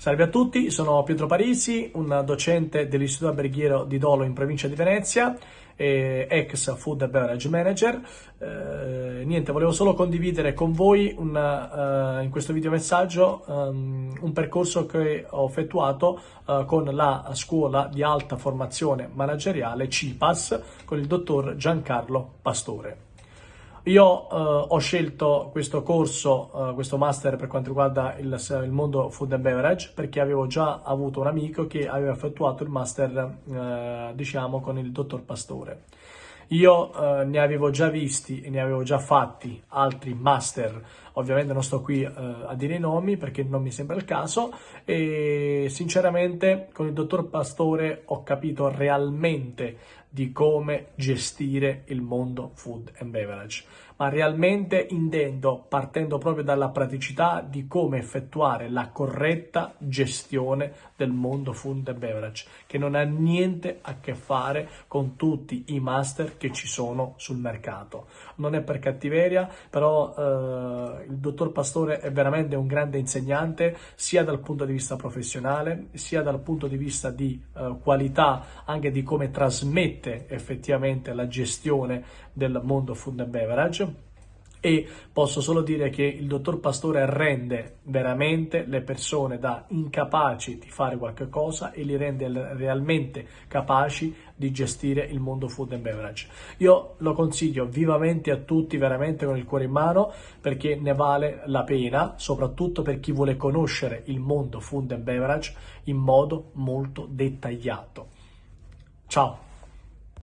Salve a tutti, sono Pietro Parisi, un docente dell'Istituto Alberghiero di Dolo in provincia di Venezia, ex Food and Beverage Manager. Eh, niente, volevo solo condividere con voi una, uh, in questo video messaggio um, un percorso che ho effettuato uh, con la scuola di alta formazione manageriale CIPAS con il dottor Giancarlo Pastore. Io eh, ho scelto questo corso, eh, questo master per quanto riguarda il, il, mondo food and beverage perché avevo già avuto un amico che aveva effettuato il master, eh, diciamo, con il dottor Pastore. Io eh, ne avevo già visti e ne avevo già fatti altri master, ovviamente non sto qui eh, a dire i nomi perché non mi sembra il caso e sinceramente con il dottor Pastore ho capito realmente di come gestire il mondo food and beverage, ma realmente intendo partendo proprio dalla praticità di come effettuare la corretta gestione del mondo food and beverage, che non ha niente a che fare con tutti i master che ci sono sul mercato. Non è per cattiveria, però eh, il dottor Pastore è veramente un grande insegnante sia dal punto di vista professionale, sia dal punto di vista di eh, qualità, anche di come trasmette effettivamente la gestione del mondo food and beverage e posso solo dire che il dottor Pastore rende veramente le persone da incapaci di fare qualche cosa e li rende realmente capaci di gestire il mondo food and beverage. Io lo consiglio vivamente a tutti, veramente con il cuore in mano, perché ne vale la pena, soprattutto per chi vuole conoscere il mondo food and beverage in modo molto dettagliato. Ciao!